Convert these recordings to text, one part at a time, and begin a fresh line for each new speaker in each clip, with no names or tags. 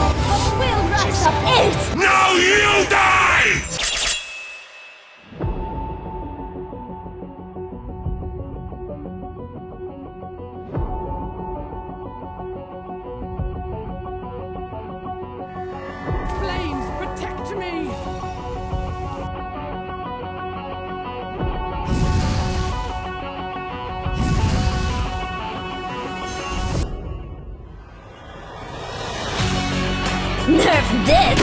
Will up! Now you die! This.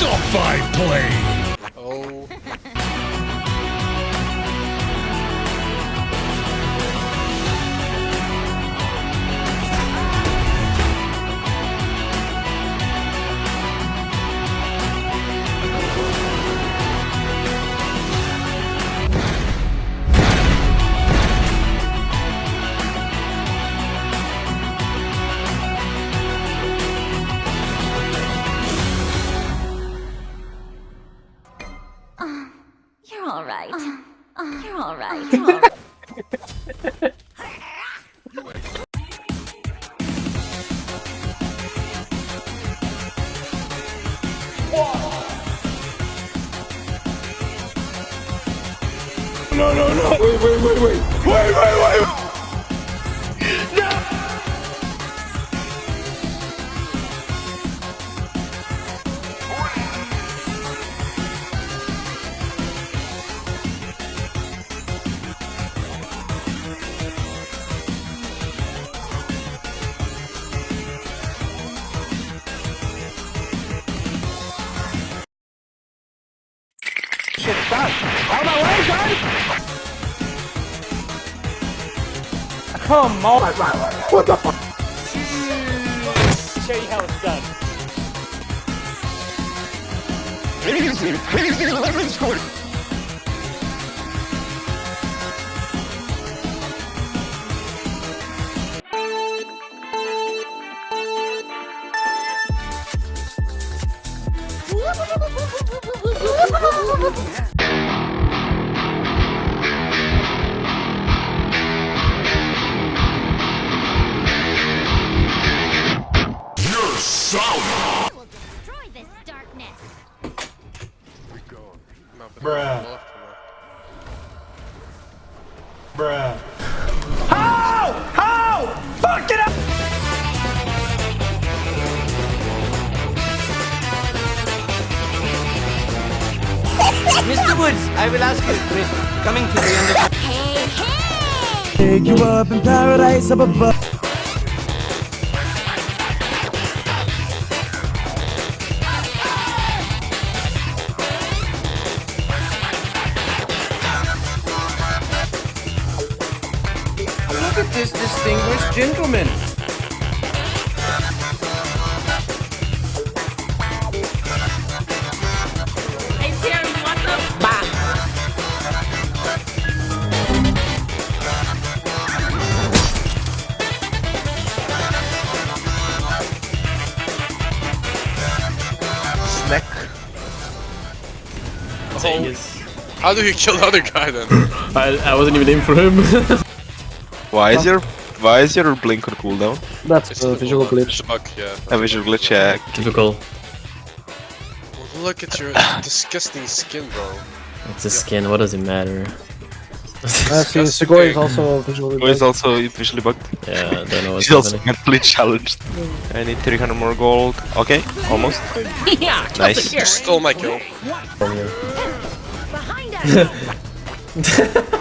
Top five play.
Oh.
Uh, uh, you're all right. Uh. You're all right. You're all right.
No, no, no. Wait, wait, wait, wait. Wait, wait, wait. Out of my way, son. Come on. What the fuck?
Show you how it's done.
You're
this darkness.
We go. No,
Bruh.
left,
Bruh.
How? How? Fuck it up.
Mr. Woods, I will ask you, Chris, coming to the end of
Hey, hey!
Take you up in paradise up above.
At this distinguished gentleman.
Snack. Oh. How do you kill the other guy then?
I, I wasn't even aiming for him.
Why is your why is your blink on cooldown?
That's
It's
a
a
visual
bug,
glitch.
It's bug, yeah.
A visual glitch, yeah.
Typical.
Look at your disgusting skin, bro.
It's a skin, what does it matter?
Uh, see, Sugoi is also
visually
Who is also visually bugged.
Yeah, I don't know what's
He's also mentally challenged. I need 300 more gold. Okay, almost.
yeah,
Nice.
You stole my kill.
Behind us!